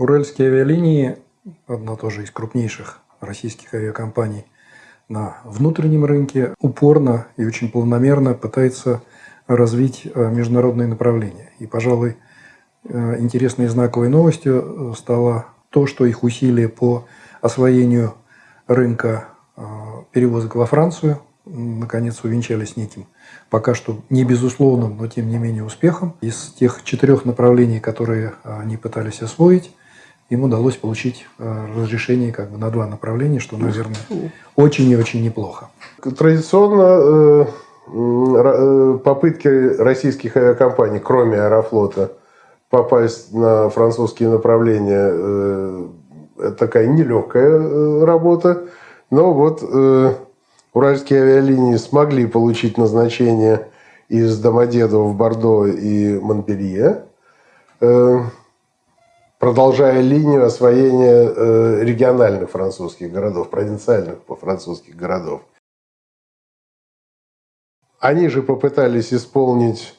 Уральские авиалинии, одна тоже из крупнейших российских авиакомпаний на внутреннем рынке, упорно и очень планомерно пытается развить э, международные направления. И, пожалуй, э, интересной и знаковой новостью стало то, что их усилия по освоению рынка э, перевозок во Францию наконец увенчались неким пока что не безусловным, но тем не менее успехом. Из тех четырех направлений, которые они пытались освоить, им удалось получить э, разрешение как бы на два направления, что, наверное, очень и очень неплохо. Традиционно э, э, попытки российских авиакомпаний, кроме Аэрофлота, попасть на французские направления такая нелегкая работа. Но вот уральские авиалинии смогли получить назначение из Домодедово в Бордо и Монпелье продолжая линию освоения э, региональных французских городов, провинциальных французских городов. Они же попытались исполнить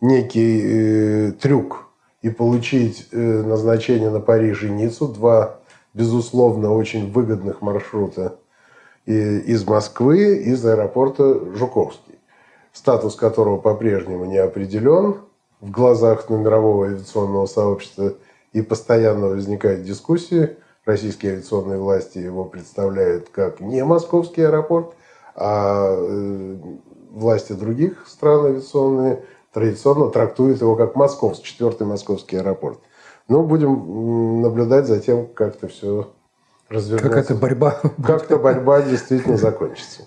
некий э, трюк и получить э, назначение на Париж и Ниццу, два, безусловно, очень выгодных маршрута из Москвы, из аэропорта Жуковский, статус которого по-прежнему не определен в глазах мирового авиационного сообщества – и постоянно возникают дискуссии. Российские авиационные власти его представляют как не московский аэропорт, а э, власти других стран авиационные традиционно трактуют его как московский, четвертый московский аэропорт. Но будем наблюдать за тем, как это все развернется. Какая-то борьба. Как-то борьба действительно закончится.